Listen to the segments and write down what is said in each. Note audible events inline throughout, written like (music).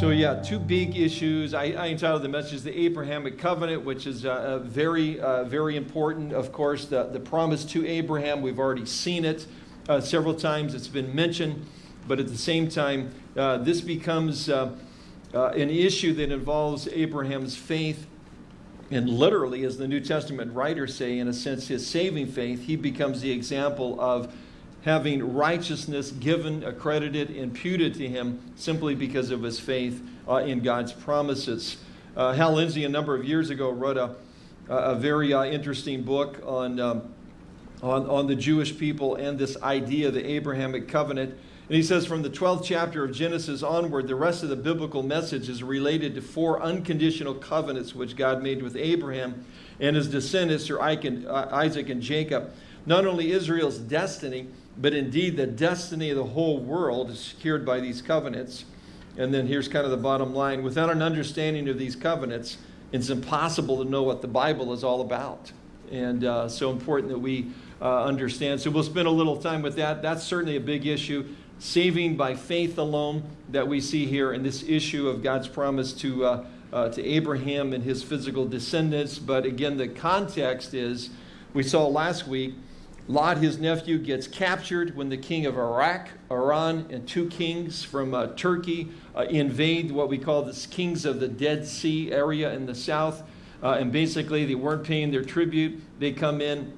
So yeah, two big issues. I, I entitled the message "The Abrahamic Covenant," which is uh, uh, very, uh, very important. Of course, the, the promise to Abraham. We've already seen it uh, several times. It's been mentioned, but at the same time, uh, this becomes uh, an issue that involves Abraham's faith, and literally, as the New Testament writers say, in a sense, his saving faith. He becomes the example of having righteousness given, accredited, imputed to him simply because of his faith uh, in God's promises. Uh, Hal Lindsey, a number of years ago, wrote a, a very uh, interesting book on, um, on, on the Jewish people and this idea, of the Abrahamic covenant. And he says from the 12th chapter of Genesis onward, the rest of the biblical message is related to four unconditional covenants which God made with Abraham and his descendants through uh, Isaac and Jacob. Not only Israel's destiny, but indeed, the destiny of the whole world is secured by these covenants. And then here's kind of the bottom line. Without an understanding of these covenants, it's impossible to know what the Bible is all about. And uh, so important that we uh, understand. So we'll spend a little time with that. That's certainly a big issue. Saving by faith alone that we see here in this issue of God's promise to, uh, uh to Abraham and his physical descendants. But again, the context is, we saw last week, Lot, his nephew, gets captured when the king of Iraq, Iran, and two kings from uh, Turkey uh, invade what we call the kings of the Dead Sea area in the south. Uh, and basically, they weren't paying their tribute. They come in,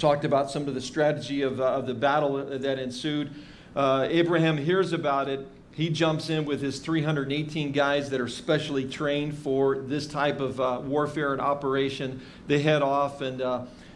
talked about some of the strategy of, uh, of the battle that ensued. Uh, Abraham hears about it. He jumps in with his 318 guys that are specially trained for this type of uh, warfare and operation. They head off and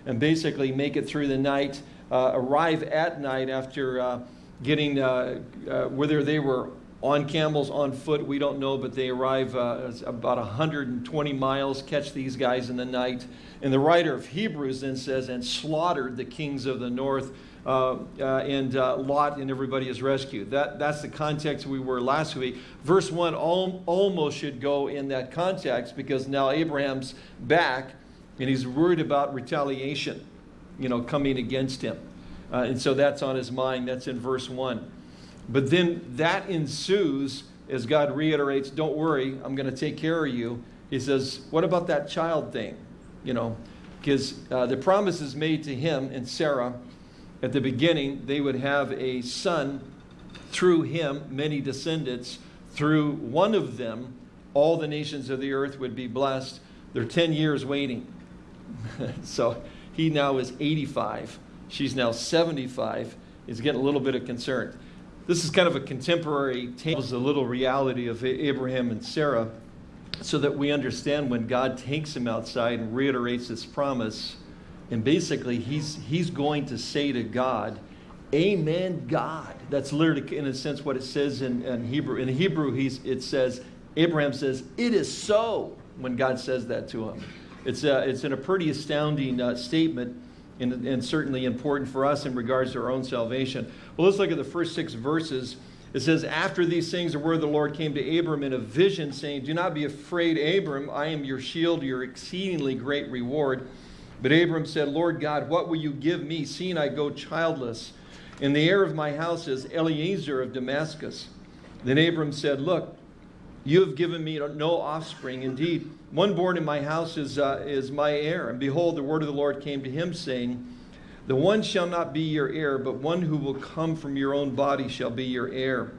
and basically make it through the night, uh, arrive at night after uh, getting, uh, uh, whether they were on camels, on foot, we don't know, but they arrive uh, about 120 miles, catch these guys in the night. And the writer of Hebrews then says, and slaughtered the kings of the north. Uh, uh, and uh, Lot and everybody is rescued. That, that's the context we were last week. Verse 1 al almost should go in that context because now Abraham's back and he's worried about retaliation, you know, coming against him. Uh, and so that's on his mind. That's in verse 1. But then that ensues as God reiterates, don't worry, I'm going to take care of you. He says, what about that child thing? You know, because uh, the promise is made to him and Sarah at the beginning, they would have a son through him, many descendants. Through one of them, all the nations of the earth would be blessed. They're 10 years waiting. (laughs) so he now is 85. She's now 75. He's getting a little bit of concern. This is kind of a contemporary tale, a little reality of Abraham and Sarah, so that we understand when God takes him outside and reiterates his promise. And basically, he's, he's going to say to God, Amen, God. That's literally, in a sense, what it says in, in Hebrew. In Hebrew, he's, it says, Abraham says, It is so when God says that to him. It's, a, uh, it's in a pretty astounding uh, statement and, and certainly important for us in regards to our own salvation. Well, let's look at the first six verses. It says, After these things, the word of the Lord came to Abram in a vision, saying, Do not be afraid, Abram. I am your shield, your exceedingly great reward. But Abram said, Lord God, what will you give me, seeing I go childless? And the heir of my house is Eliezer of Damascus. Then Abram said, Look, you have given me no offspring. Indeed, one born in my house is, uh, is my heir. And behold, the word of the Lord came to him, saying, The one shall not be your heir, but one who will come from your own body shall be your heir.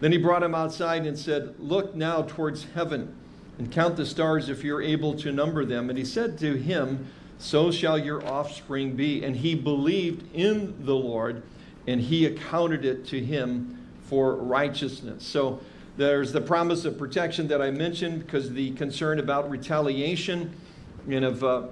Then he brought him outside and said, Look now towards heaven and count the stars if you're able to number them. And he said to him, So shall your offspring be. And he believed in the Lord, and he accounted it to him for righteousness. So there's the promise of protection that I mentioned because the concern about retaliation and of, uh,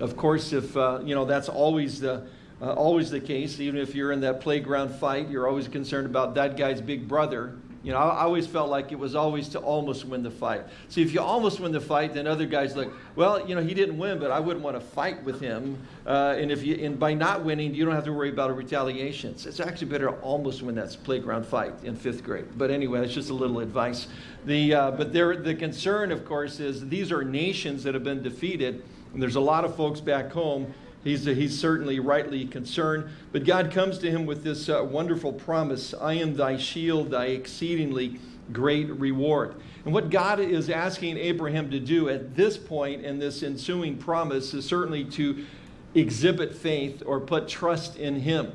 of course, if, uh, you know, that's always the, uh, always the case. Even if you're in that playground fight, you're always concerned about that guy's big brother you know, I, always felt like it was always to almost win the fight. See, if you almost win the fight, then other guys look, well, you know, he didn't win, but I wouldn't want to fight with him. Uh, and if you, and by not winning, you don't have to worry about a retaliation. So It's actually better to almost win that playground fight in fifth grade. But anyway, that's just a little advice. The, uh, but there, the concern, of course, is these are nations that have been defeated. And there's a lot of folks back home He's, he's certainly rightly concerned. But God comes to him with this uh, wonderful promise I am thy shield, thy exceedingly great reward. And what God is asking Abraham to do at this point in this ensuing promise is certainly to exhibit faith or put trust in Him.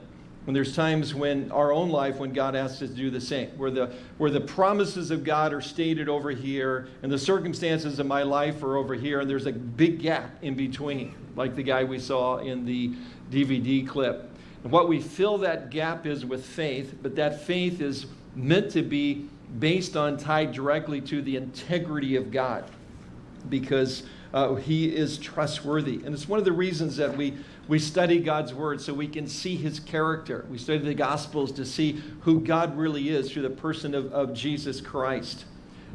When there's times when our own life, when God asks us to do the same, where the, where the promises of God are stated over here and the circumstances of my life are over here, and there's a big gap in between, like the guy we saw in the DVD clip. And what we fill that gap is with faith, but that faith is meant to be based on, tied directly to the integrity of God because uh, he is trustworthy. And it's one of the reasons that we, we study God's word so we can see his character. We study the gospels to see who God really is through the person of, of Jesus Christ.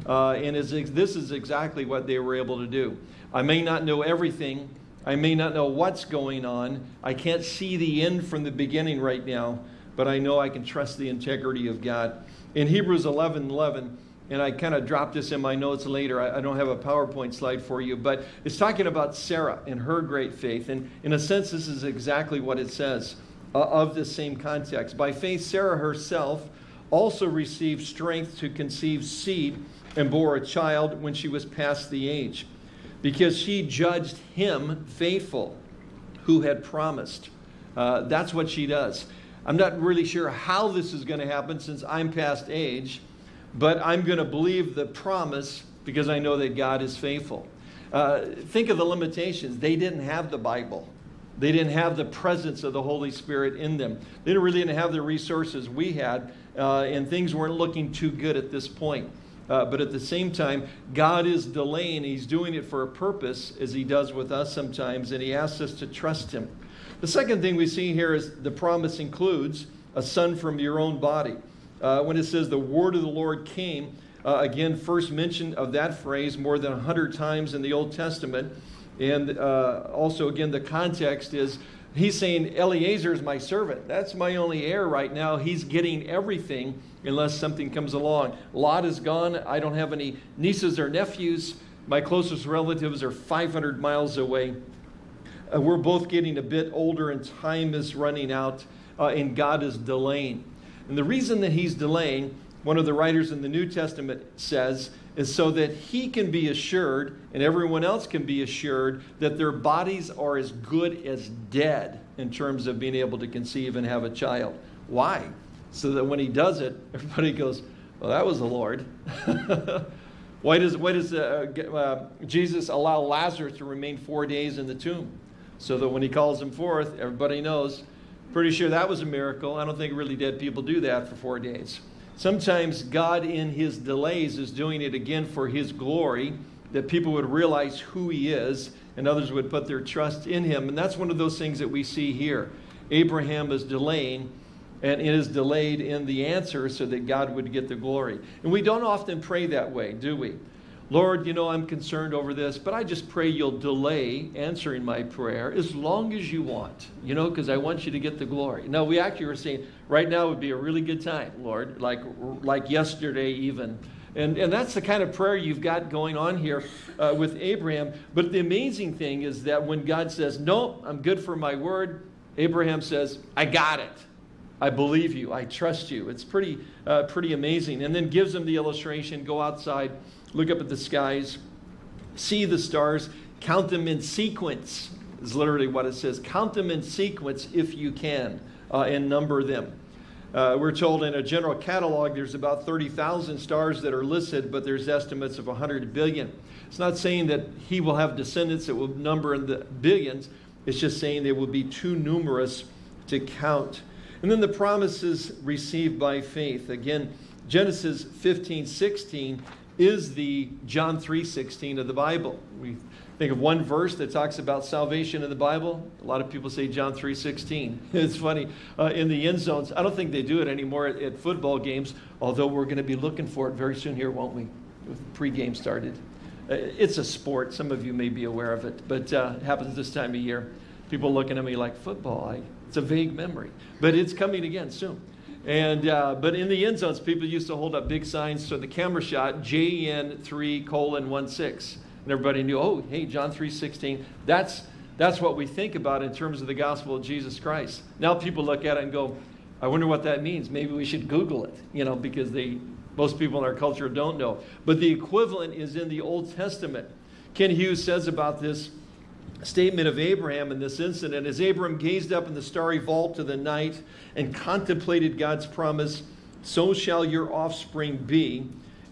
Uh, and is, this is exactly what they were able to do. I may not know everything. I may not know what's going on. I can't see the end from the beginning right now, but I know I can trust the integrity of God. In Hebrews 11 11, and I kind of dropped this in my notes later. I, I, don't have a PowerPoint slide for you, but it's talking about Sarah and her great faith. And in a sense, this is exactly what it says uh, of the same context. By faith, Sarah herself also received strength to conceive seed and bore a child when she was past the age, because she judged him faithful who had promised. Uh, that's what she does. I'm not really sure how this is going to happen since I'm past age but I'm going to believe the promise because I know that God is faithful. Uh, think of the limitations. They didn't have the Bible. They didn't have the presence of the Holy Spirit in them. They didn't really didn't have the resources we had, uh, and things weren't looking too good at this point. Uh, but at the same time, God is delaying. He's doing it for a purpose, as He does with us sometimes, and He asks us to trust Him. The second thing we see here is the promise includes a son from your own body uh, when it says the word of the Lord came, uh, again, first mention of that phrase more than 100 times in the Old Testament. And uh, also, again, the context is he's saying, Eliezer is my servant. That's my only heir right now. He's getting everything unless something comes along. Lot is gone. I don't have any nieces or nephews. My closest relatives are 500 miles away. Uh, we're both getting a bit older and time is running out, uh, and God is delaying. And the reason that he's delaying, one of the writers in the New Testament says, is so that he can be assured and everyone else can be assured that their bodies are as good as dead in terms of being able to conceive and have a child. Why? So that when he does it, (laughs) everybody goes, well, that was the Lord. (laughs) why does, why does uh, uh, Jesus allow Lazarus to remain four days in the tomb? So that when he calls him forth, everybody knows Pretty sure that was a miracle. I don't think really dead people do that for four days. Sometimes God, in his delays, is doing it again for his glory, that people would realize who he is and others would put their trust in him. And that's one of those things that we see here. Abraham is delaying, and it is delayed in the answer so that God would get the glory. And we don't often pray that way, do we? Lord, you know, I'm concerned over this, but I just pray you'll delay answering my prayer as long as you want, you know, because I want you to get the glory. Now, we actually were saying right now would be a really good time, Lord, like, like yesterday even. And, and that's the kind of prayer you've got going on here uh, with Abraham. But the amazing thing is that when God says, No, I'm good for my word, Abraham says, I got it. I believe you. I trust you. It's pretty, uh, pretty amazing. And then gives him the illustration go outside look up at the skies, see the stars, count them in sequence, is literally what it says. Count them in sequence if you can, uh, and number them. Uh, we're told in a general catalog there's about 30,000 stars that are listed, but there's estimates of 100 billion. It's not saying that he will have descendants that will number in the billions. It's just saying they will be too numerous to count. And then the promises received by faith. Again, Genesis 15, 16 is the John 3.16 of the Bible. We think of one verse that talks about salvation in the Bible. A lot of people say John 3.16. (laughs) It's funny. Uh, in the end zones, I don't think they do it anymore at, at football games, although we're going to be looking for it very soon here, won't we? With pregame started. Uh, it's a sport. Some of you may be aware of it, but uh, it happens this time of year. People looking at me like, football, I, it's a vague memory. But it's coming again soon. And, uh, but in the end zones, people used to hold up big signs so the camera shot JN3 colon 16. And everybody knew, oh, hey, John 3.16. That's, that's what we think about in terms of the gospel of Jesus Christ. Now people look at it and go, I wonder what that means. Maybe we should Google it, you know, because they, Most people in our culture don't know. But the equivalent is in the Old Testament. Kent Hughes says about this statement of Abraham in this incident as Abraham gazed up in the starry vault of the night and contemplated God's promise, so shall your offspring be.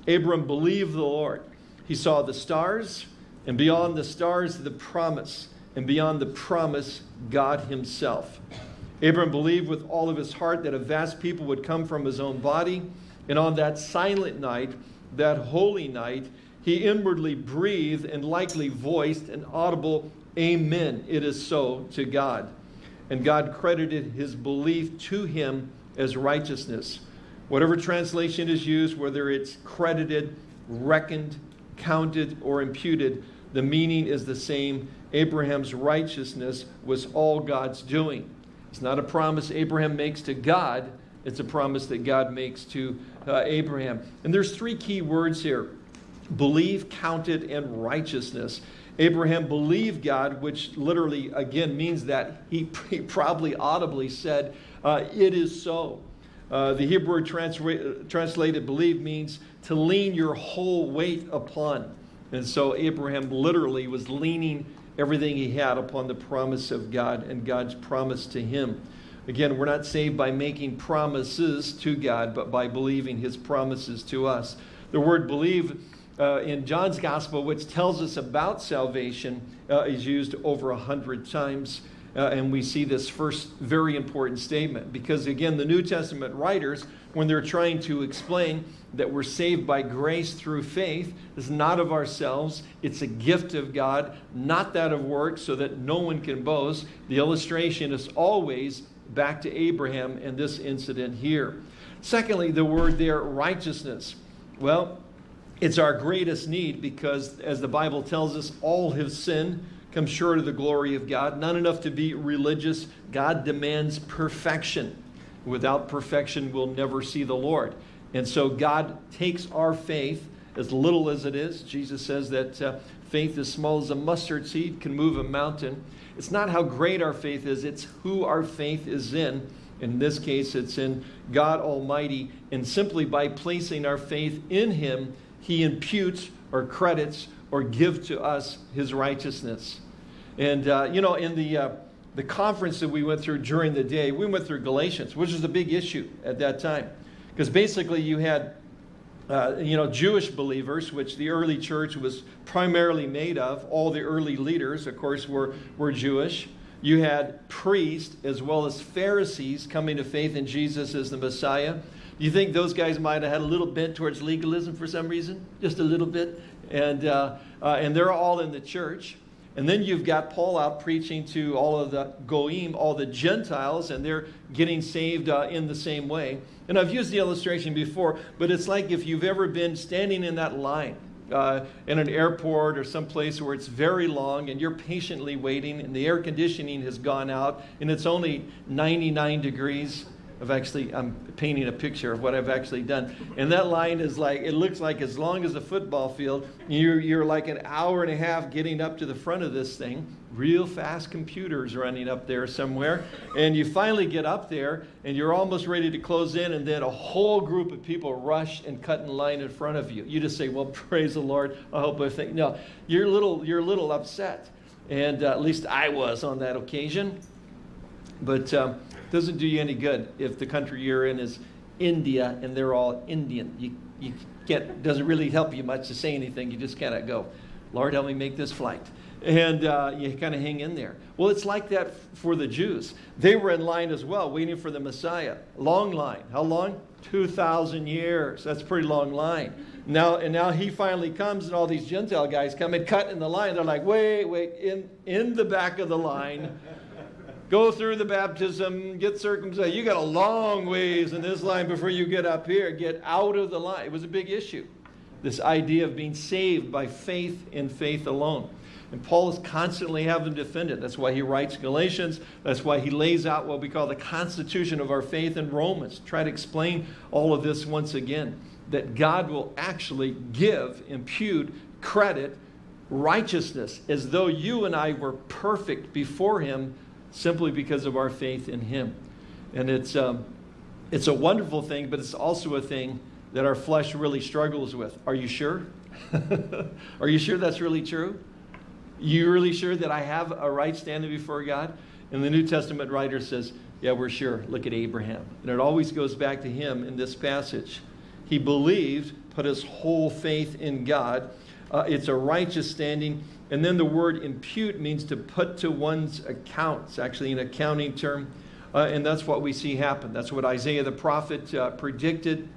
Abram believed the Lord. He saw the stars, and beyond the stars, the promise, and beyond the promise, God Himself. Abram believed with all of his heart that a vast people would come from his own body, and on that silent night, that holy night, he inwardly breathed and likely voiced an audible Amen. It is so to God. And God credited his belief to him as righteousness. Whatever translation is used, whether it's credited, reckoned, counted, or imputed, the meaning is the same. Abraham's righteousness was all God's doing. It's not a promise Abraham makes to God, it's a promise that God makes to uh, Abraham. And there's three key words here believe, counted, in righteousness. Abraham believed God, which literally, again, means that he, (laughs) he probably audibly said, uh, It is so. Uh, the Hebrew transra- translated believe means to lean your whole weight upon. And so Abraham literally was leaning everything he had upon the promise of God and God's promise to him. Again, we're not saved by making promises to God, but by believing his promises to us. The word believe uh, in John's gospel, which tells us about salvation, uh, is used over a hundred times. Uh, and we see this first very important statement because, again, the New Testament writers, when they're trying to explain that we're saved by grace through faith, is not of ourselves, it's a gift of God, not that of works, so that no one can boast. The illustration is always back to Abraham and this incident here. Secondly, the word there, righteousness. Well, it's our greatest need because, as the Bible tells us, all have sinned come short of the glory of God. Not enough to be religious. God demands perfection. Without perfection, we'll never see the Lord. And so God takes our faith, as little as it is. Jesus says that uh, faith as small as a mustard seed can move a mountain. It's not how great our faith is, it's who our faith is in. In this case, it's in God Almighty. And simply by placing our faith in Him, He imputes or credits or give to us his righteousness. And, uh, you know, in the, uh, the conference that we went through during the day, we went through Galatians, which was a big issue at that time. Because basically you had, uh, you know, Jewish believers, which the early church was primarily made of. All the early leaders, of course, were, were Jewish. You had priests as well as Pharisees coming to faith in Jesus as the Messiah. You think those guys might have had a little bent towards legalism for some reason? Just a little bit? and, uh, uh, and they're all in the church. And then you've got Paul out preaching to all of the Goyim, all the Gentiles, and they're getting saved uh, in the same way. And I've used the illustration before, but it's like if you've ever been standing in that line uh, in an airport or someplace where it's very long and you're patiently waiting and the air conditioning has gone out and it's only 99 degrees I've actually, I'm painting a picture of what I've actually done. And that line is like, it looks like as long as a football field, you're, you're like an hour and a half getting up to the front of this thing. Real fast computers running up there somewhere. And you finally get up there and you're almost ready to close in, and then a whole group of people rush and cut in line in front of you. You just say, Well, (laughs) praise the Lord. I hope I think. No, you're a little, you're a little upset. And uh, at least I was on that occasion. But. Um, doesn't do you any good if the country you're in is India and they're all Indian. You, you can't, doesn't really help you much to say anything. You just cannot go, Lord, help me make this flight. And uh, you kind of hang in there. Well, it's like that for the Jews. They were in line as well, waiting for the Messiah. Long line. How long? 2,000 years. That's a pretty long line. Now, and now he finally comes, and all these Gentile guys come and cut in the line. They're like, wait, wait, in, in the back of the line go through the baptism, get circumcised. You got a long ways in this line before you get up here. Get out of the line. It was a big issue. This idea of being saved by faith in faith alone. And Paul is constantly having to defend it. That's why he writes Galatians. That's why he lays out what we call the constitution of our faith in Romans. Try to explain all of this once again. That God will actually give, impute, credit, righteousness as though you and I were perfect before him simply because of our faith in Him. And it's, um, it's a wonderful thing, but it's also a thing that our flesh really struggles with. Are you sure? (laughs) Are you sure that's really true? You really sure that I have a right standing before God? And the New Testament writer says, Yeah, we're sure. Look at Abraham. And it always goes back to him in this passage. He believed, put his whole faith in God. Uh, it's a righteous standing. And then the word impute means to put to one's account. It's actually an accounting term. Uh, and that's what we see happen. That's what Isaiah the prophet uh, predicted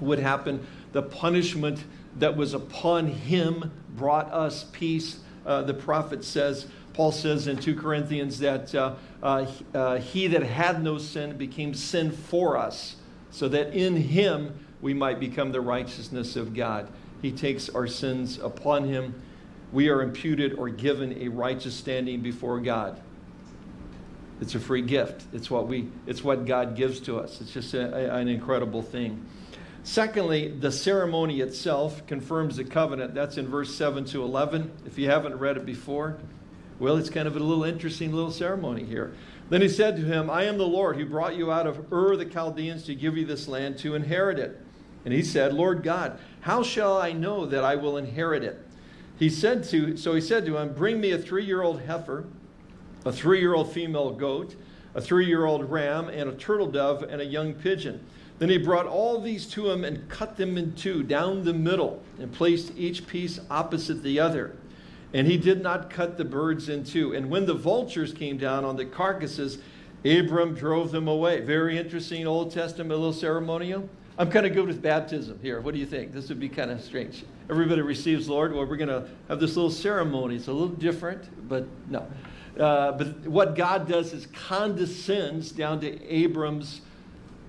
would happen. The punishment that was upon him brought us peace. Uh, the prophet says, Paul says in 2 Corinthians that uh, uh, uh, he that had no sin became sin for us, so that in him we might become the righteousness of God. He takes our sins upon him. We are imputed or given a righteous standing before God. It's a free gift. It's what, we, it's what God gives to us. It's just a, a, an incredible thing. Secondly, the ceremony itself confirms the covenant. That's in verse 7 to 11. If you haven't read it before, well, it's kind of a little interesting little ceremony here. Then he said to him, I am the Lord who brought you out of Ur the Chaldeans to give you this land to inherit it. And he said, Lord God, how shall I know that I will inherit it? He said to, so he said to him, Bring me a three-year-old heifer, a three-year-old female goat, a three-year-old ram, and a turtle dove, and a young pigeon. Then he brought all these to him and cut them in two down the middle and placed each piece opposite the other. And he did not cut the birds in two. And when the vultures came down on the carcasses, Abram drove them away. Very interesting Old Testament little ceremonial. I'm kind of good with baptism here. What do you think? This would be kind of strange. Everybody receives Lord. Well, we're going to have this little ceremony. It's a little different, but no. Uh, but what God does is condescends down to Abram's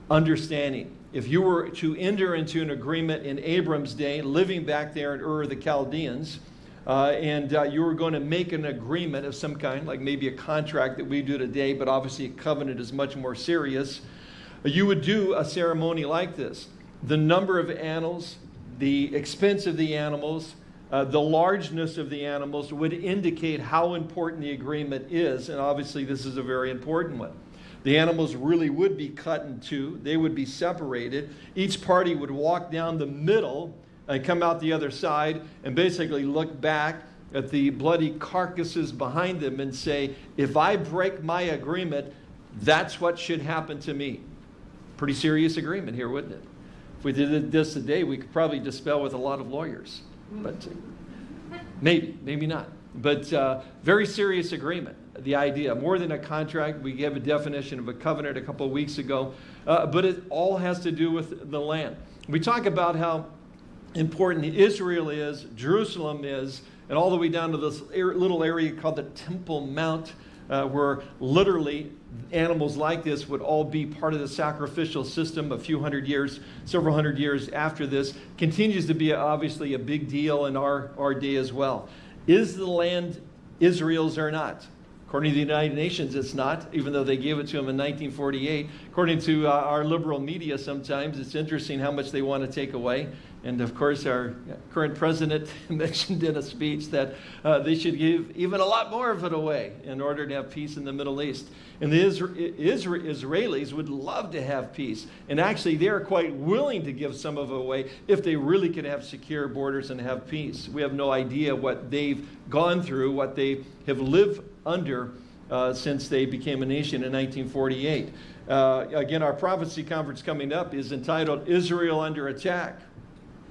understanding. If you were to enter into an agreement in Abram's day, living back there in Ur of the Chaldeans, uh, and uh, you were going to make an agreement of some kind, like maybe a contract that we do today, but obviously a covenant is much more serious, you would do a ceremony like this. The number of animals, the expense of the animals, uh, the largeness of the animals would indicate how important the agreement is, and obviously this is a very important one. The animals really would be cut in two. They would be separated. Each party would walk down the middle and come out the other side and basically look back at the bloody carcasses behind them and say, if I break my agreement, that's what should happen to me. Pretty serious agreement here, wouldn't it? If we did this today, we could probably dispel with a lot of lawyers. But (laughs) maybe, maybe not. But uh, very serious agreement the idea. More than a contract, we gave a definition of a covenant a couple of weeks ago, uh, but it all has to do with the land. We talk about how important Israel is, Jerusalem is, and all the way down to this little area called the Temple Mount, uh, where literally animals like this would all be part of the sacrificial system a few hundred years, several hundred years after this, continues to be obviously a big deal in our, our day as well. Is the land Israel's or not? According to the United Nations, it's not, even though they gave it to them in 1948. According to uh, our liberal media, sometimes it's interesting how much they want to take away. And of course, our current president (laughs) mentioned in a speech that uh, they should give even a lot more of it away in order to have peace in the Middle East. And the Isra Isra Israelis would love to have peace. And actually, they are quite willing to give some of it away if they really could have secure borders and have peace. We have no idea what they've gone through, what they have lived under uh, since they became a nation in 1948. Uh, again, our prophecy conference coming up is entitled Israel Under Attack.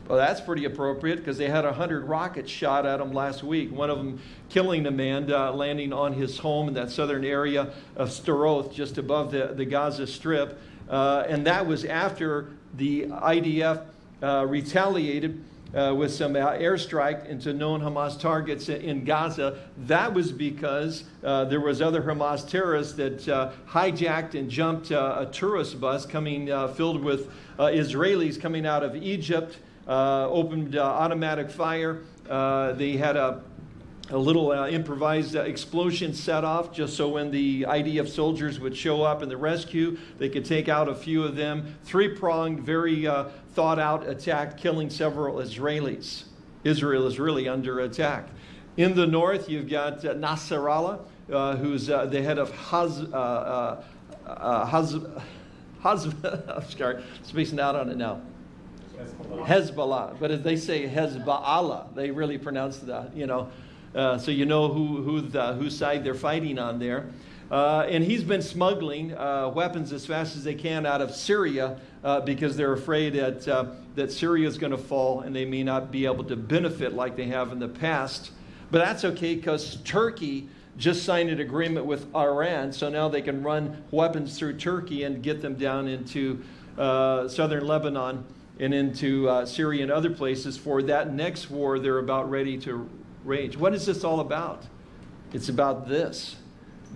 Well, that's pretty appropriate because they had 100 rockets shot at them last week, one of them killing a man uh, landing on his home in that southern area of Sderot, just above the, the Gaza Strip. Uh, and that was after the IDF uh, retaliated uh, with some airstrike into known Hamas targets in Gaza. That was because uh, there was other Hamas terrorists that uh, hijacked and jumped uh, a tourist bus coming uh, filled with Israelis coming out of Egypt, opened automatic fire. they had a a little uh, improvised uh, explosion set off just so when the IDF soldiers would show up in the rescue, they could take out a few of them. Three pronged, very uh, thought out attack, killing several Israelis. Israel is really under attack. In the north, you've got uh, Nasrallah, uh, who's uh, the head of Haz, Haz, Haz, (laughs) I'm sorry, spacing out on it now. Hezbollah. But as they say Hezbollah, they really pronounce that, you know. Uh, so you know who, who the, whose side they're fighting on there. Uh, and he's been smuggling uh, weapons as fast as they can out of Syria uh, because they're afraid that, uh, that Syria is going to fall and they may not be able to benefit like they have in the past. But that's okay because Turkey just signed an agreement with Iran, so now they can run weapons through Turkey and get them down into uh, southern Lebanon and into uh, Syria and other places for that next war they're about ready to rage. What is this all about? It's about this.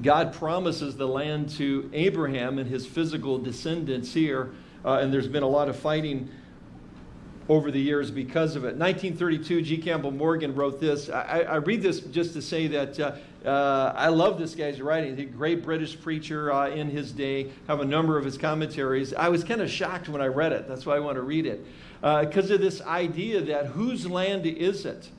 God promises the land to Abraham and his physical descendants here, uh, and there's been a lot of fighting over the years because of it. 1932, G. Campbell Morgan wrote this. I, I read this just to say that uh, uh, I love this guy's writing. He's a great British preacher uh, in his day, have a number of his commentaries. I was kind of shocked when I read it. That's why I want to read it. Because uh, of this idea that whose land is it?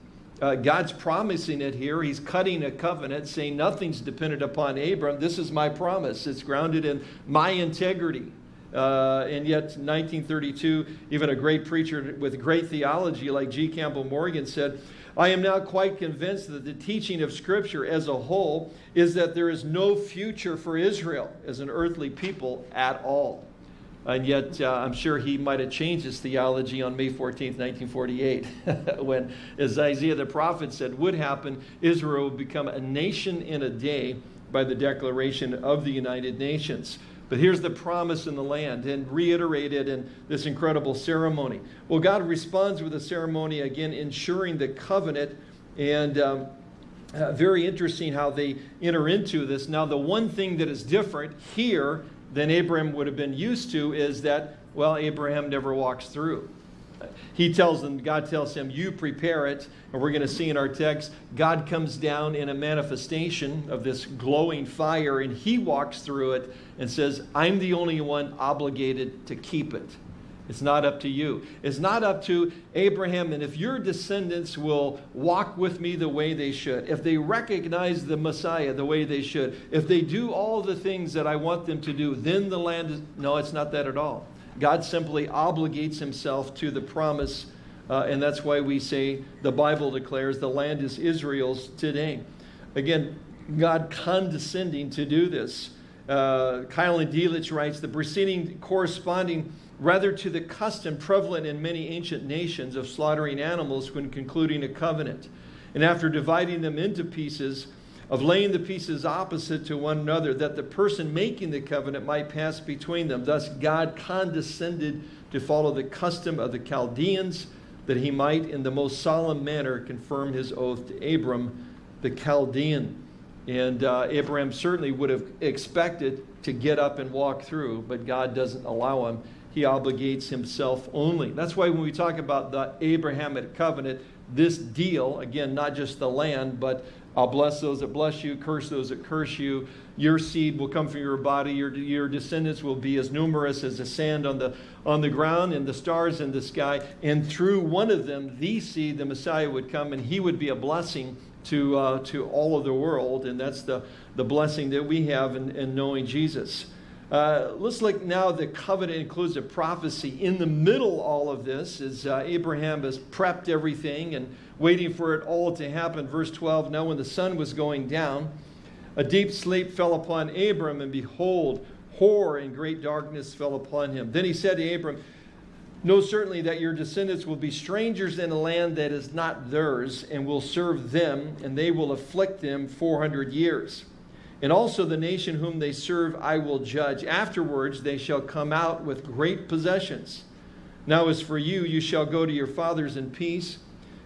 Uh, God's promising it here. He's cutting a covenant, saying nothing's dependent upon Abram. This is my promise. It's grounded in my integrity. Uh, and yet, 1932, even a great preacher with great theology like G. Campbell Morgan said, I am now quite convinced that the teaching of Scripture as a whole is that there is no future for Israel as an earthly people at all. And yet, uh, I'm sure he might have changed his theology on May 14, 1948, (laughs) when, as Isaiah the prophet said would happen, Israel would become a nation in a day by the declaration of the United Nations. But here's the promise in the land and reiterated in this incredible ceremony. Well, God responds with a ceremony again, ensuring the covenant. And um, uh, very interesting how they enter into this. Now, the one thing that is different here than Abraham would have been used to is that, well, Abraham never walks through. He tells them, God tells him, you prepare it. And we're going to see in our text, God comes down in a manifestation of this glowing fire and he walks through it and says, I'm the only one obligated to keep it. It's not up to you. It's not up to Abraham. And if your descendants will walk with me the way they should, if they recognize the Messiah the way they should, if they do all the things that I want them to do, then the land is. No, it's not that at all. God simply obligates himself to the promise. Uh, and that's why we say the Bible declares the land is Israel's today. Again, God condescending to do this. Uh, Keil and Delitzsch writes the preceding corresponding rather to the custom prevalent in many ancient nations of slaughtering animals when concluding a covenant. And after dividing them into pieces, of laying the pieces opposite to one another, that the person making the covenant might pass between them. Thus, God condescended to follow the custom of the Chaldeans, that he might, in the most solemn manner, confirm his oath to Abram, the Chaldean. And uh, Abraham certainly would have expected to get up and walk through, but God doesn't allow him. He obligates himself only. That's why when we talk about the Abrahamic covenant, this deal, again, not just the land, but I'll bless those that bless you, curse those that curse you. Your seed will come from your body. Your, your descendants will be as numerous as the sand on the, on the ground and the stars in the sky. And through one of them, the seed, the Messiah, would come and he would be a blessing to, uh, to all of the world. And that's the, the blessing that we have in, in knowing Jesus. Uh, let's look now, the covenant includes a prophecy. In the middle all of this is uh, Abraham has prepped everything and waiting for it all to happen. Verse 12, now when the sun was going down, a deep sleep fell upon Abram, and behold, horror and great darkness fell upon him. Then he said to Abram, Know certainly that your descendants will be strangers in a land that is not theirs, and will serve them, and they will afflict them 400 years. And also the nation whom they serve I will judge. Afterwards they shall come out with great possessions. Now as for you, you shall go to your fathers in peace.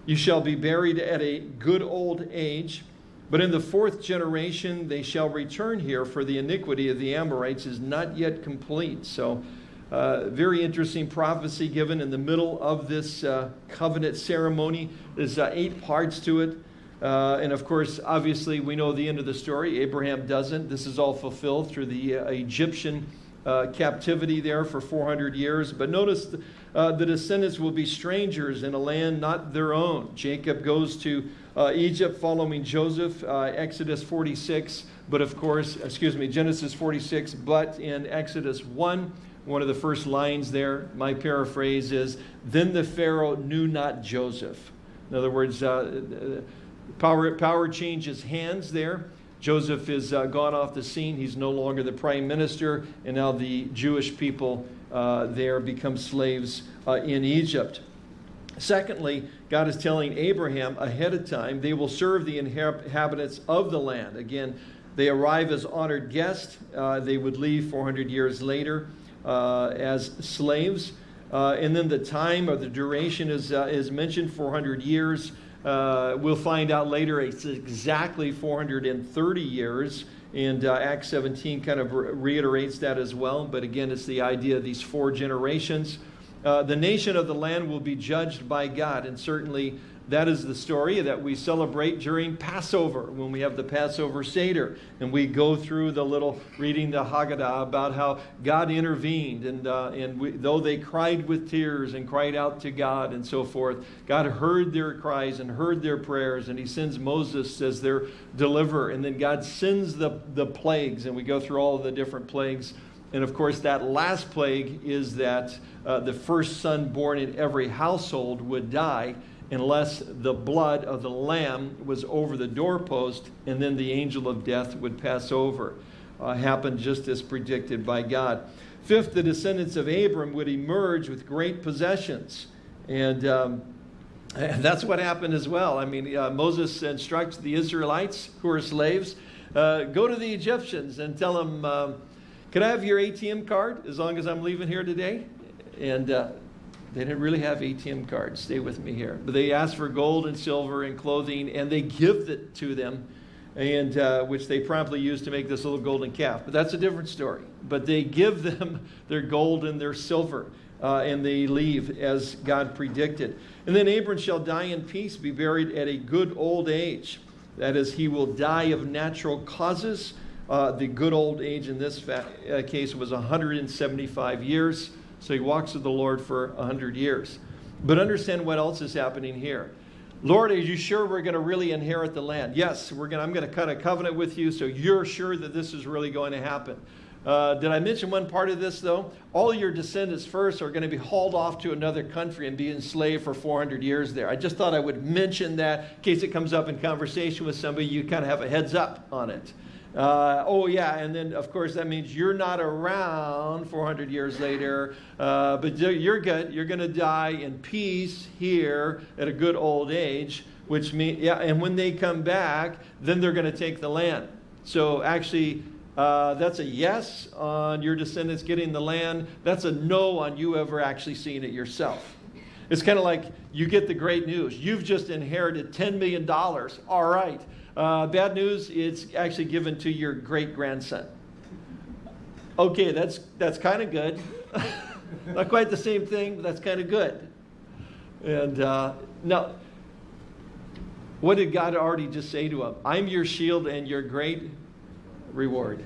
You shall be buried at a good old age. But in the fourth generation they shall return here, for the iniquity of the Amorites is not yet complete. So, uh, very interesting prophecy given in the middle of this uh, covenant ceremony. There's uh, eight parts to it. Uh, and of course, obviously, we know the end of the story. Abraham doesn't. This is all fulfilled through the uh, Egyptian uh, captivity there for 400 years. But notice uh, the descendants will be strangers in a land not their own. Jacob goes to uh, Egypt following Joseph, uh, Exodus 46. But of course, excuse me, Genesis 46. But in Exodus 1, one of the first lines there, my paraphrase is, Then the Pharaoh knew not Joseph. In other words, power, power changes hands there. Joseph is uh, gone off the scene. He's no longer the prime minister, and now the Jewish people uh, there become slaves uh, in Egypt. Secondly, God is telling Abraham ahead of time they will serve the inhabitants of the land. Again, they arrive as honored guests. Uh, they would leave 400 years later uh, as slaves. Uh, and then the time or the duration is, is mentioned 400 years. Uh, we'll find out later it's exactly 430 years. And uh, Acts 17 kind of re reiterates that as well. But again, it's the idea of these four generations. Uh, the nation of the land will be judged by God. And certainly that is the story that we celebrate during Passover when we have the Passover Seder. And we go through the little reading the Haggadah about how God intervened. And, uh, and we, though they cried with tears and cried out to God and so forth, God heard their cries and heard their prayers. And He sends Moses as their deliverer. And then God sends the, the plagues. And we go through all of the different plagues and of course, that last plague is that uh, the first son born in every household would die unless the blood of the lamb was over the doorpost, and then the angel of death would pass over. Uh, happened just as predicted by God. Fifth, the descendants of Abram would emerge with great possessions. And, um, (laughs) that's what happened as well. I mean, uh, Moses instructs the Israelites who are slaves uh, go to the Egyptians and tell them um, can I have your ATM card as long as I'm leaving here today? And uh, they didn't really have ATM cards. Stay with me here. But they asked for gold and silver and clothing, and they give it to them, and uh, which they promptly use to make this little golden calf. But that's a different story. But they give (laughs) them their gold and their silver, uh, and they leave as God predicted. And then Abram shall die in peace, be buried at a good old age. That is, he will die of natural causes uh, the good old age in this uh, case was 175 years. So he walks with the Lord for 100 years. But understand what else is happening here. Lord, are you sure we're going to really inherit the land? Yes, we're going. I'm going to cut a covenant with you, so you're sure that this is really going to happen. Uh, did I mention one part of this, though? All your descendants first are going to be hauled off to another country and be enslaved for 400 years there. I just thought I would mention that in case it comes up in conversation with somebody, you kind of have a heads up on it. Uh, oh, yeah, and then of course that means you're not around 400 years later, uh, but you're good. You're going to die in peace here at a good old age, which means, yeah, and when they come back, then they're going to take the land. So actually, uh, that's a yes on your descendants getting the land. That's a no on you ever actually seeing it yourself. It's kind of like you get the great news. You've just inherited $10 million. All right. Uh, bad news, it's actually given to your great grandson. Okay, that's, that's kind of good. (laughs) Not quite the same thing, but that's kind of good. And uh, now, what did God already just say to him? I'm your shield and your great reward.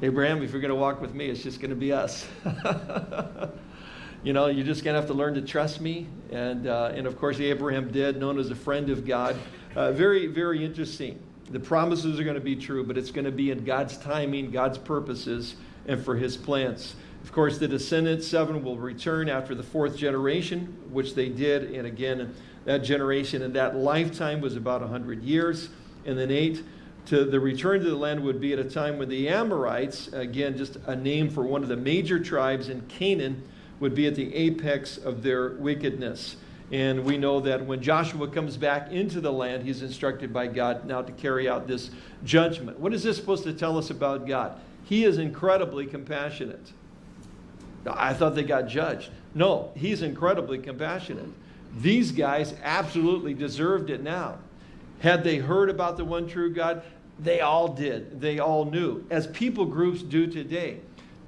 Abraham, if you're going to walk with me, it's just going to be us. (laughs) you know, you're just going to have to learn to trust me. And, uh, and of course, Abraham did, known as a friend of God. Uh, very, very interesting. The promises are going to be true, but it's going to be in God's timing, God's purposes, and for his plans. Of course, the descendants, seven, will return after the fourth generation, which they did. And again, that generation and that lifetime was about 100 years. And then eight, to the return to the land would be at a time when the Amorites, again, just a name for one of the major tribes in Canaan, would be at the apex of their wickedness. And we know that when Joshua comes back into the land, he's instructed by God now to carry out this judgment. What is this supposed to tell us about God? He is incredibly compassionate. I thought they got judged. No, he's incredibly compassionate. These guys absolutely deserved it now. Had they heard about the one true God, they all did. They all knew, as people groups do today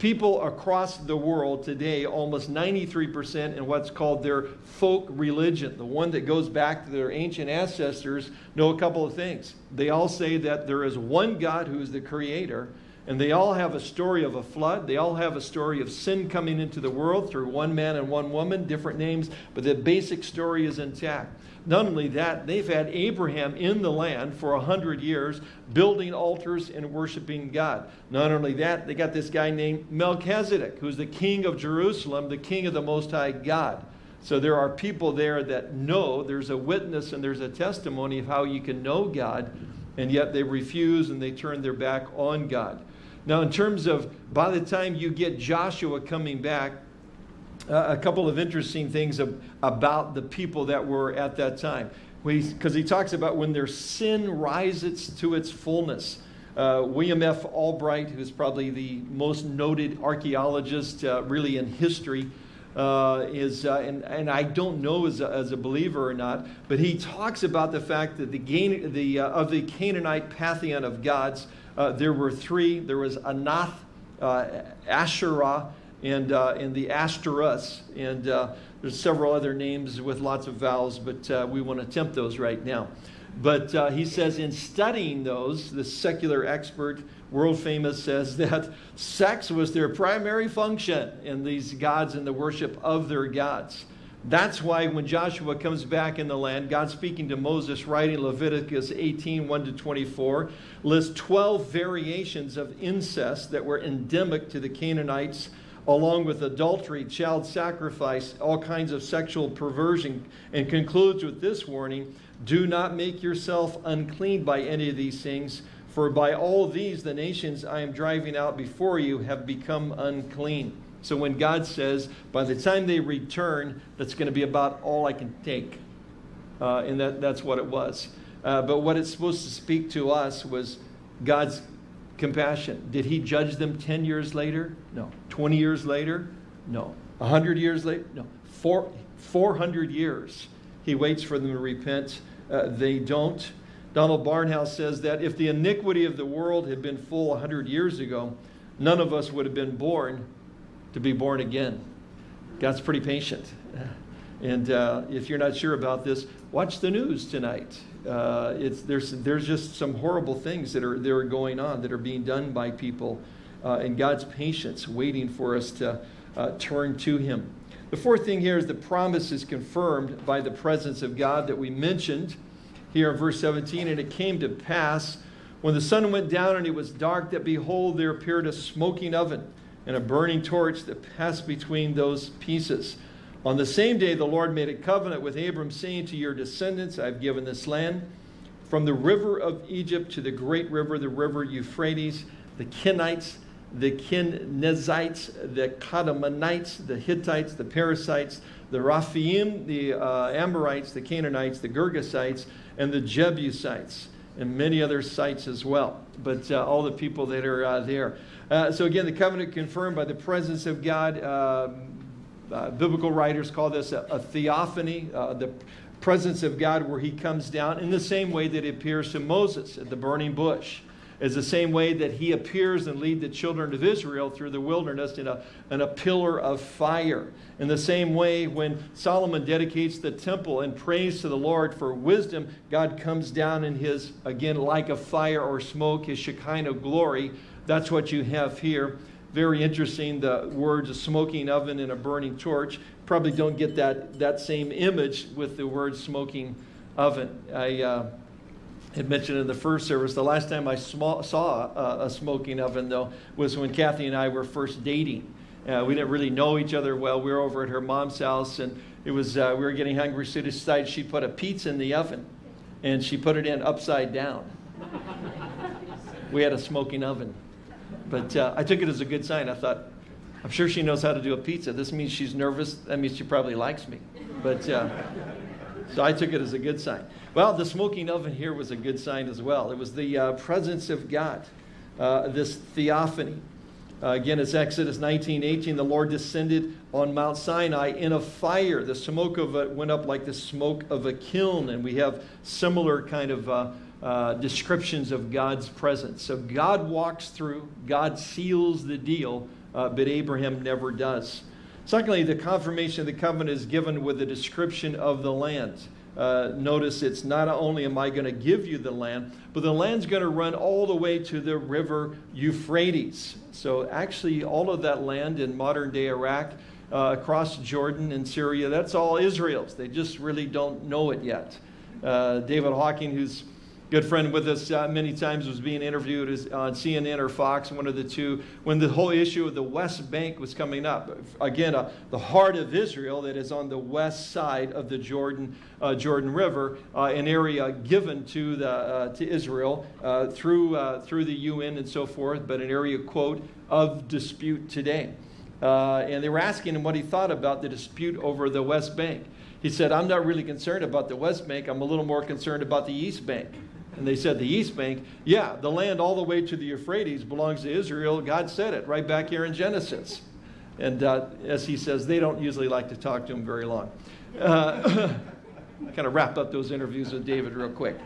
people across the world today, almost 93% in what's called their folk religion, the one that goes back to their ancient ancestors, know a couple of things. They all say that there is one God who is the creator, And they all have a story of a flood. They all have a story of sin coming into the world through one man and one woman, different names, but the basic story is intact. Not only that, they've had Abraham in the land for a hundred years, building altars and worshiping God. Not only that, they got this guy named Melchizedek, who's the king of Jerusalem, the king of the Most High God. So there are people there that know, there's a witness and there's a testimony of how you can know God, and yet they refuse and they turn their back on God. Now, in terms of by the time you get Joshua coming back, uh, a couple of interesting things about the people that were at that time. Because he talks about when their sin rises to its fullness. Uh, William F. Albright, who's probably the most noted archaeologist uh, really in history, uh, is, uh, and, and I don't know as a, as a believer or not, but he talks about the fact that the, gain, the uh, of the Canaanite pantheon of gods, uh, there were three. There was Anath, Asherah, and, uh, and the asterus. And there's several other names with lots of vowels, but we won't attempt those right now. But uh, he says, in studying those, the secular expert, world famous, says (laughs) that sex was their primary function in these gods and the worship of their gods. That's why when Joshua comes back in the land, God speaking to Moses, writing Leviticus 18 1 to 24, lists 12 variations of incest that were endemic to the Canaanites, along with adultery, child sacrifice, all kinds of sexual perversion, and concludes with this warning do not make yourself unclean by any of these things, for by all these the nations I am driving out before you have become unclean. So when God says, by the time they return, that's going to be about all I can take. Uh, and that, that's what it was. Uh, but what it's supposed to speak to us was God's compassion. Did he judge them 10 years later? No. 20 years later? No. 100 years later? No. Four, 400 years. He waits for them to repent. Uh, they don't. Donald Barnhouse says that if the iniquity of the world had been full 100 years ago, none of us would have been born to be born again. God's pretty patient. And uh, if you're not sure about this, watch the news tonight. Uh, it's, there's, there's just some horrible things that are, that are going on that are being done by people. Uh, and God's patience waiting for us to uh, turn to Him. The fourth thing here is the promise is confirmed by the presence of God that we mentioned here in verse 17. And it came to pass when the sun went down and it was dark that behold, there appeared a smoking oven and a burning torch that passed between those pieces. On the same day, the Lord made a covenant with Abram, saying to your descendants, I've given this land from the river of Egypt to the great river, the river Euphrates, the Kenites, the Kenizzites, the Kadmonites, the Hittites, the Perizzites, the Rephaim, the uh, Amorites, the Canaanites, the Girgashites, and the Jebusites, and many other sites as well. But uh, all the people that are uh, there. Uh, so again, the covenant confirmed by the presence of God. Uh, biblical writers call this a, a theophany, uh, the presence of God where he comes down in the same way that he appears to Moses at the burning bush is the same way that he appears and lead the children of Israel through the wilderness in a, in a pillar of fire. In the same way, when Solomon dedicates the temple and prays to the Lord for wisdom, God comes down in his, again, like a fire or smoke, his Shekinah glory. That's what you have here. Very interesting, the words a smoking oven and a burning torch. Probably don't get that, that same image with the word smoking oven. I... Uh, had mentioned in the first service, the last time I saw a, a, smoking oven, though, was when Kathy and I were first dating. Uh, we didn't really know each other well. We were over at her mom's house, and it was uh, we were getting hungry. So decided she put a pizza in the oven, and she put it in upside down. (laughs) we had a smoking oven, but uh, I took it as a good sign. I thought, I'm sure she knows how to do a pizza. This means she's nervous. That means she probably likes me. But uh, so I took it as a good sign. Well, the smoking oven here was a good sign as well. It was the uh, presence of God, uh, this theophany. Uh, again, it's Exodus 19, 18. The Lord descended on Mount Sinai in a fire. The smoke of it went up like the smoke of a kiln. And we have similar kind of uh, descriptions of God's presence. So God walks through, God seals the deal, uh, but Abraham never does. Secondly, the confirmation of the covenant is given with a description of the land. uh, notice it's not only am I going to give you the land, but the land's going to run all the way to the river Euphrates. So actually, all of that land in modern day Iraq, uh, across Jordan and Syria, that's all Israel's. They just really don't know it yet. Uh, David Hocking, who's good friend with us uh, many times was being interviewed as, on CNN or Fox, one of the two, when the whole issue of the West Bank was coming up. Again, uh, the heart of Israel that is on the west side of the Jordan, uh, Jordan River, uh, an area given to, the, uh, to Israel uh, through, through the UN and so forth, but an area, quote, of dispute today. and they were asking him what he thought about the dispute over the West Bank. He said, I'm not really concerned about the West Bank. I'm a little more concerned about the East Bank. And they said the East Bank, yeah, the land all the way to the Euphrates belongs to Israel. God said it right back here in Genesis. And uh, as he says, they don't usually like to talk to him very long. Uh, (coughs) kind of wrap up those interviews with David real quick.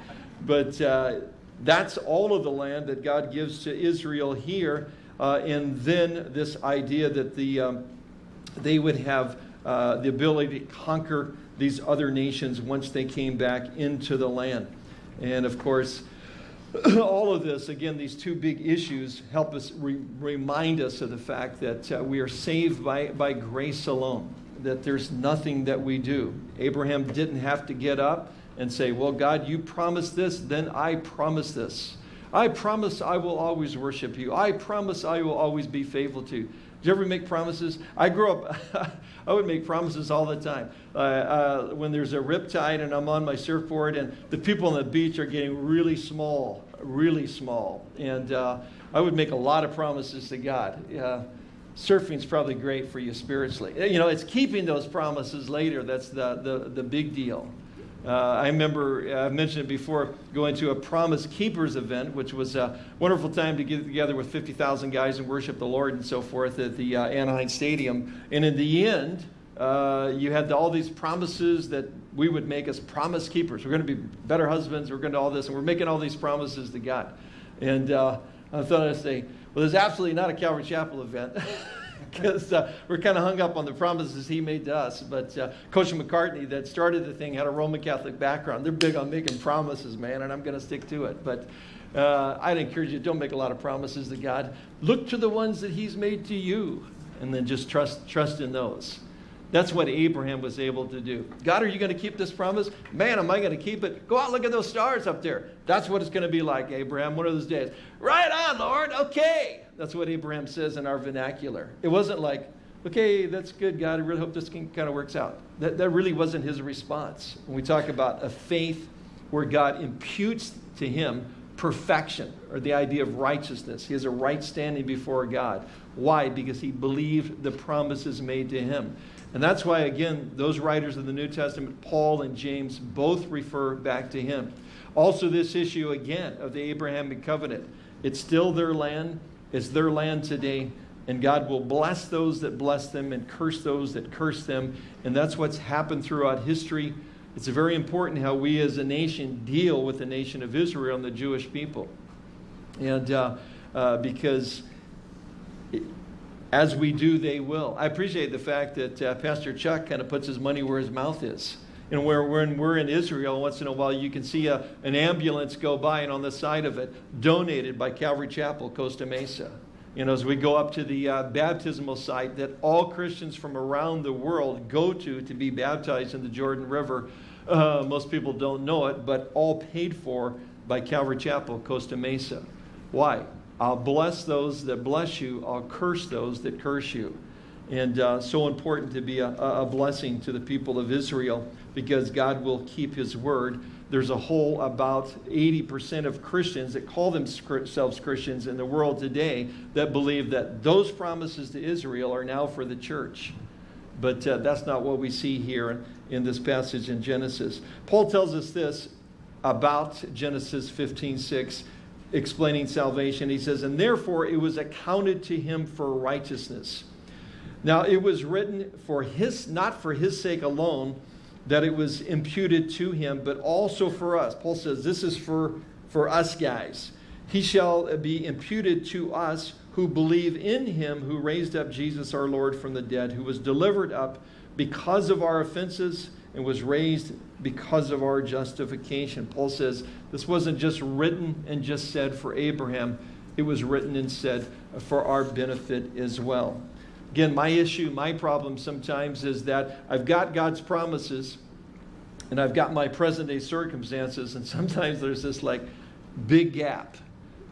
But uh, that's all of the land that God gives to Israel here. Uh, and then this idea that the, um, they would have uh, the ability to conquer these other nations once they came back into the land. And of course, (clears throat) all of this, again, these two big issues help us re remind us of the fact that uh, we are saved by, by grace alone, that there's nothing that we do. Abraham didn't have to get up and say, Well, God, you promised this, then I promise this. I promise I will always worship you. I promise I will always be faithful to you. Did you ever make promises? I grew up, (laughs) I would make promises all the time. Uh, uh, when there's a rip tide and I'm on my surfboard and the people on the beach are getting really small, really small. And uh, I would make a lot of promises to God. surfing's probably great for you spiritually. You know, it's keeping those promises later that's the, the, the big deal. Uh, I remember, uh, I mentioned it before, going to a Promise Keepers event, which was a wonderful time to get together with 50,000 guys and worship the Lord and so forth at the uh, Anaheim Stadium. And in the end, uh, you had all these promises that we would make as promise keepers. We're going to be better husbands, we're going to all this, and we're making all these promises to God. And uh, I thought I'd say, well, there's absolutely not a Calvary Chapel event. (laughs) because uh, we're kind of hung up on the promises he made to us. But uh, Coach McCartney, that started the thing, had a Roman Catholic background. They're big on making promises, man, and I'm going to stick to it. But uh, I'd encourage you, don't make a lot of promises to God. Look to the ones that he's made to you, and then just trust, trust in those. That's what Abraham was able to do. God, are you going to keep this promise? Man, am I going to keep it? Go out, look at those stars up there. That's what it's going to be like, Abraham, one of those days. Right on, Lord. Okay. That's what Abraham says in our vernacular. It wasn't like, okay, that's good, God. I really hope this kind of works out. That, that really wasn't his response. When we talk about a faith where God imputes to him perfection or the idea of righteousness, he has a right standing before God. Why? Because he believed the promises made to him. And that's why, again, those writers of the New Testament, Paul and James, both refer back to him. Also, this issue, again, of the Abrahamic covenant. It's still their land, it's their land today, and God will bless those that bless them and curse those that curse them. And that's what's happened throughout history. It's very important how we as a nation deal with the nation of Israel and the Jewish people. And uh, uh, because as we do, they will. I appreciate the fact that uh, Pastor Chuck kind of puts his money where his mouth is. And where when we're in Israel, once in a while, you can see a, an ambulance go by, and on the side of it, donated by Calvary Chapel, Costa Mesa. You know, as we go up to the uh, baptismal site that all Christians from around the world go to to be baptized in the Jordan River, uh, most people don't know it, but all paid for by Calvary Chapel, Costa Mesa. Why? I'll bless those that bless you. I'll curse those that curse you. And uh, so important to be a, a, blessing to the people of Israel because God will keep his word. There's a whole about 80% of Christians that call themselves Christians in the world today that believe that those promises to Israel are now for the church. But uh, that's not what we see here in this passage in Genesis. Paul tells us this about Genesis 15 6 explaining salvation. He says, And therefore it was accounted to him for righteousness. Now it was written for his, not for his sake alone, that it was imputed to him, but also for us. Paul says, This is for, for us guys. He shall be imputed to us who believe in him who raised up Jesus our Lord from the dead, who was delivered up because of our offenses and was raised because of our justification. Paul says this wasn't just written and just said for Abraham, it was written and said for our benefit as well. Again, my issue, my problem sometimes is that I've got God's promises and I've got my present day circumstances, and (laughs) sometimes there's this like big gap.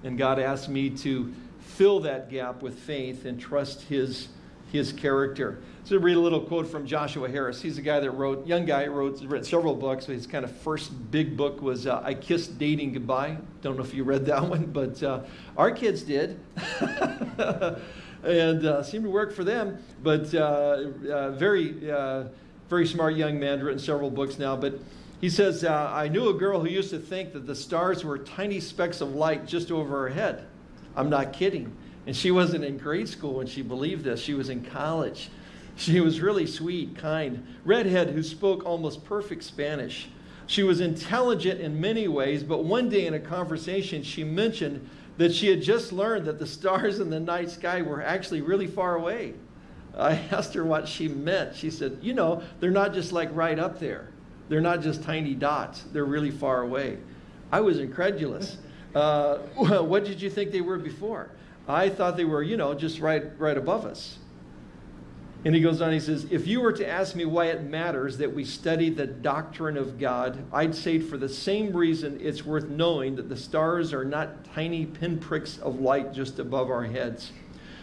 And God asks me to fill that gap with faith and trust His, his character. So read a little quote from Joshua Harris. He's a guy that wrote, young guy, wrote written several books. His kind of first big book was uh, I Kissed Dating Goodbye. Don't know if you read that (laughs) one, but uh, our kids did. (laughs) and uh, seemed to work for them. But uh, uh, very, uh, very smart young man, written several books now. But he says, I knew a girl who used to think that the stars were tiny specks of light just over her head. I'm not kidding. And she wasn't in grade school when she believed this. She was in college. She was really sweet, kind, redhead who spoke almost perfect Spanish. She was intelligent in many ways, but one day in a conversation, she mentioned that she had just learned that the stars in the night sky were actually really far away. I (laughs) asked her what she meant. She said, You know, they're not just like right up there, they're not just tiny dots, they're really far away. I was incredulous. (laughs) Uh, (laughs) what did you think they were before? I thought they were, you know, just right, right above us. And he goes on, he says, If you were to ask me why it matters that we study the doctrine of God, I'd say for the same reason it's worth knowing that the stars are not tiny pinpricks of light just above our heads.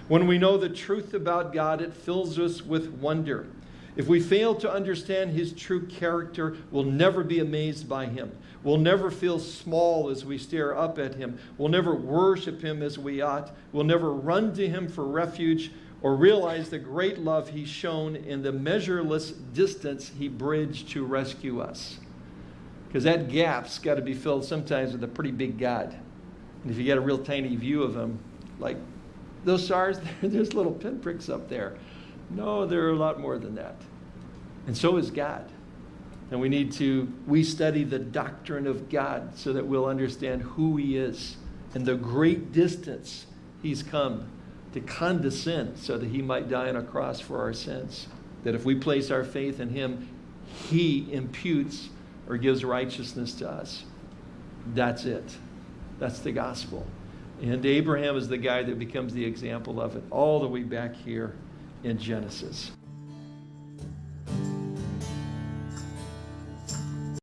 When we know the truth about God, it fills us with wonder. If we fail to understand his true character, we'll never be amazed by him. We'll never feel small as we stare up at him. We'll never worship him as we ought. We'll never run to him for refuge or realize the great love he's shown in the measureless distance he bridged to rescue us. Because that gap's got to be filled sometimes with a pretty big God. And if you get a real tiny view of him, like those stars, (laughs) there's little pinpricks up there. No, there are a lot more than that. And so is God. And we need to, we study the doctrine of God so that we'll understand who he is and the great distance he's come to condescend so that he might die on a cross for our sins. That if we place our faith in him, he imputes or gives righteousness to us. That's it. That's the gospel. And Abraham is the guy that becomes the example of it all the way back here in Genesis.